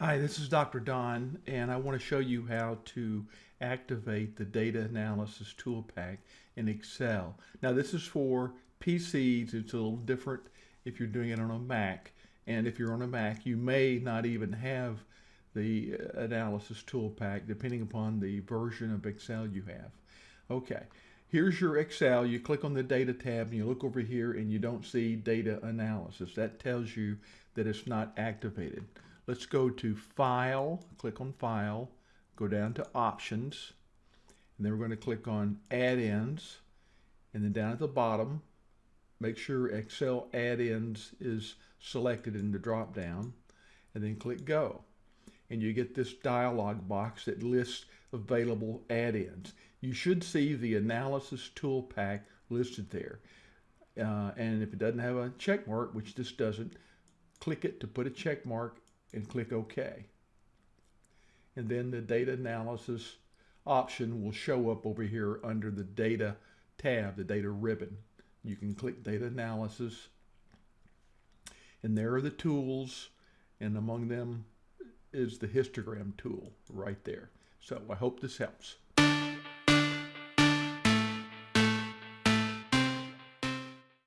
Hi, this is Dr. Don, and I want to show you how to activate the Data Analysis ToolPak in Excel. Now, this is for PCs. It's a little different if you're doing it on a Mac. And if you're on a Mac, you may not even have the uh, Analysis ToolPak, depending upon the version of Excel you have. Okay, here's your Excel. You click on the Data tab, and you look over here, and you don't see Data Analysis. That tells you that it's not activated. Let's go to File, click on File, go down to Options, and then we're going to click on Add-ins, and then down at the bottom, make sure Excel Add-ins is selected in the drop-down, and then click Go. And you get this dialog box that lists available add-ins. You should see the Analysis ToolPak listed there. Uh, and if it doesn't have a check mark, which this doesn't, click it to put a check mark and click OK. And then the data analysis option will show up over here under the data tab, the data ribbon. You can click data analysis and there are the tools and among them is the histogram tool right there. So I hope this helps.